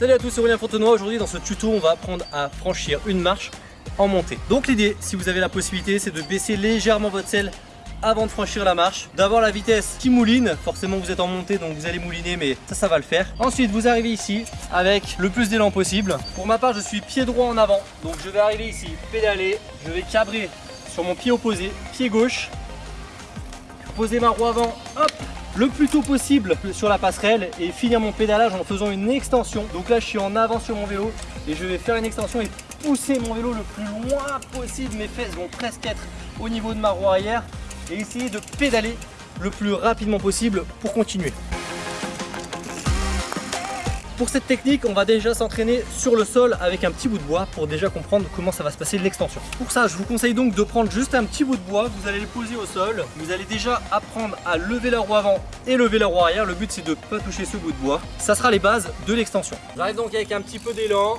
Salut à tous, c'est Aurélien Fontenoy. Aujourd'hui dans ce tuto, on va apprendre à franchir une marche en montée. Donc l'idée, si vous avez la possibilité, c'est de baisser légèrement votre selle avant de franchir la marche, d'avoir la vitesse qui mouline, forcément vous êtes en montée donc vous allez mouliner mais ça ça va le faire. Ensuite vous arrivez ici avec le plus d'élan possible. Pour ma part je suis pied droit en avant, donc je vais arriver ici, pédaler, je vais cabrer sur mon pied opposé, pied gauche, poser ma roue avant, hop, le plus tôt possible sur la passerelle et finir mon pédalage en faisant une extension. Donc là je suis en avant sur mon vélo et je vais faire une extension et pousser mon vélo le plus loin possible. Mes fesses vont presque être au niveau de ma roue arrière et essayer de pédaler le plus rapidement possible pour continuer. Pour cette technique, on va déjà s'entraîner sur le sol avec un petit bout de bois pour déjà comprendre comment ça va se passer l'extension. Pour ça, je vous conseille donc de prendre juste un petit bout de bois, vous allez le poser au sol, vous allez déjà apprendre à lever la roue avant et lever la roue arrière. Le but c'est de ne pas toucher ce bout de bois. Ça sera les bases de l'extension. J'arrive donc avec un petit peu d'élan,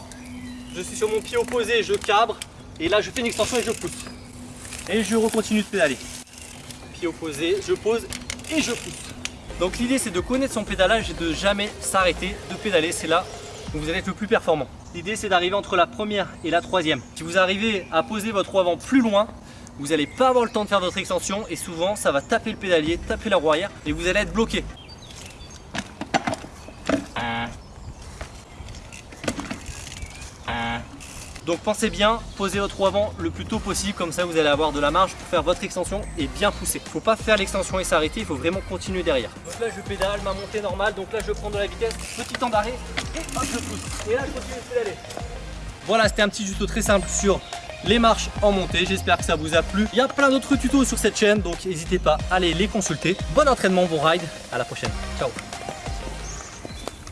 je suis sur mon pied opposé, je cabre et là je fais une extension et je pousse. Et je recontinue de pédaler. Pied opposé, je pose et je pousse. Donc l'idée c'est de connaître son pédalage et de jamais s'arrêter de pédaler, c'est là où vous allez être le plus performant. L'idée c'est d'arriver entre la première et la troisième. Si vous arrivez à poser votre roue avant plus loin, vous n'allez pas avoir le temps de faire votre extension et souvent ça va taper le pédalier, taper la roue arrière et vous allez être bloqué. Donc pensez bien, posez votre roue avant le plus tôt possible, comme ça vous allez avoir de la marge pour faire votre extension et bien pousser. Faut pas faire l'extension et s'arrêter, il faut vraiment continuer derrière. Donc là je pédale, ma montée normale, donc là je prends de la vitesse, petit temps d'arrêt et hop je pousse. Et là je continue de pédaler. Voilà, c'était un petit tuto très simple sur les marches en montée. J'espère que ça vous a plu. Il y a plein d'autres tutos sur cette chaîne, donc n'hésitez pas à aller les consulter. Bon entraînement, bon ride. À la prochaine. Ciao